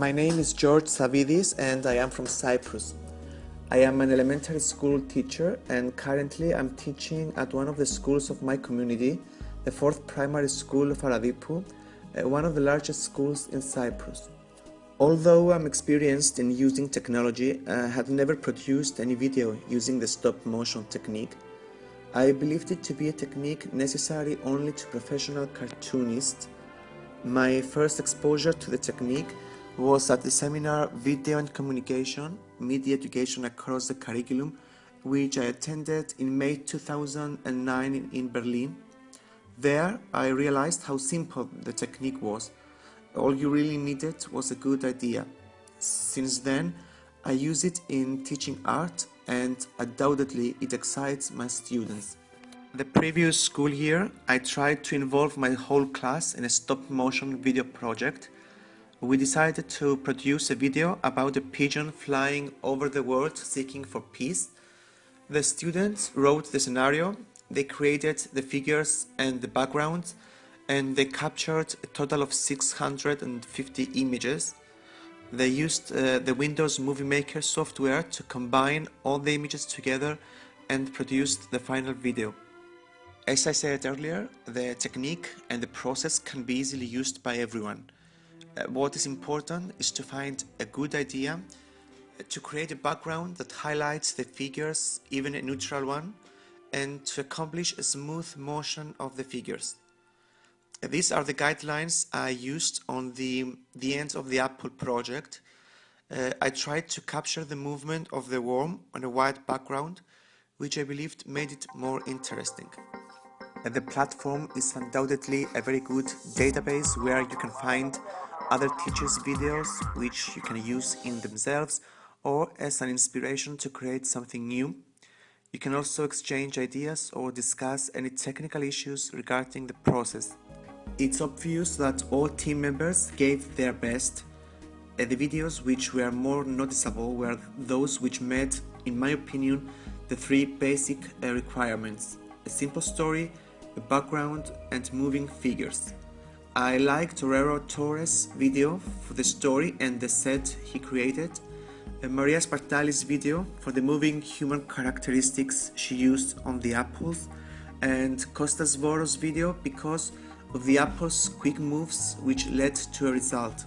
My name is George Savidis and I am from Cyprus. I am an elementary school teacher and currently I'm teaching at one of the schools of my community, the 4th Primary School of Aradippou, uh, one of the largest schools in Cyprus. Although I'm experienced in using technology, I had never produced any video using the stop motion technique. I believed it to be a technique necessary only to professional cartoonists. My first exposure to the technique was at the seminar Video and Communication, Media Education Across the Curriculum, which I attended in May 2009 in, in Berlin. There, I realized how simple the technique was. All you really needed was a good idea. Since then, I use it in teaching art and undoubtedly it excites my students. The previous school year, I tried to involve my whole class in a stop-motion video project we decided to produce a video about a pigeon flying over the world seeking for peace. The students wrote the scenario, they created the figures and the backgrounds, and they captured a total of 650 images. They used uh, the Windows Movie Maker software to combine all the images together and produced the final video. As I said earlier, the technique and the process can be easily used by everyone. Uh, what is important is to find a good idea, uh, to create a background that highlights the figures, even a neutral one, and to accomplish a smooth motion of the figures. Uh, these are the guidelines I used on the, the end of the Apple project. Uh, I tried to capture the movement of the worm on a white background, which I believed made it more interesting. the platform is undoubtedly a very good database where you can find other teachers' videos which you can use in themselves or as an inspiration to create something new. You can also exchange ideas or discuss any technical issues regarding the process. It's obvious that all team members gave their best. Uh, the videos which were more noticeable were those which met, in my opinion, the three basic uh, requirements. A simple story, a background and moving figures. I liked Torero Torres' video for the story and the set he created, and Maria Spartali's video for the moving human characteristics she used on the apples, and Costas Voros' video because of the apples' quick moves which led to a result.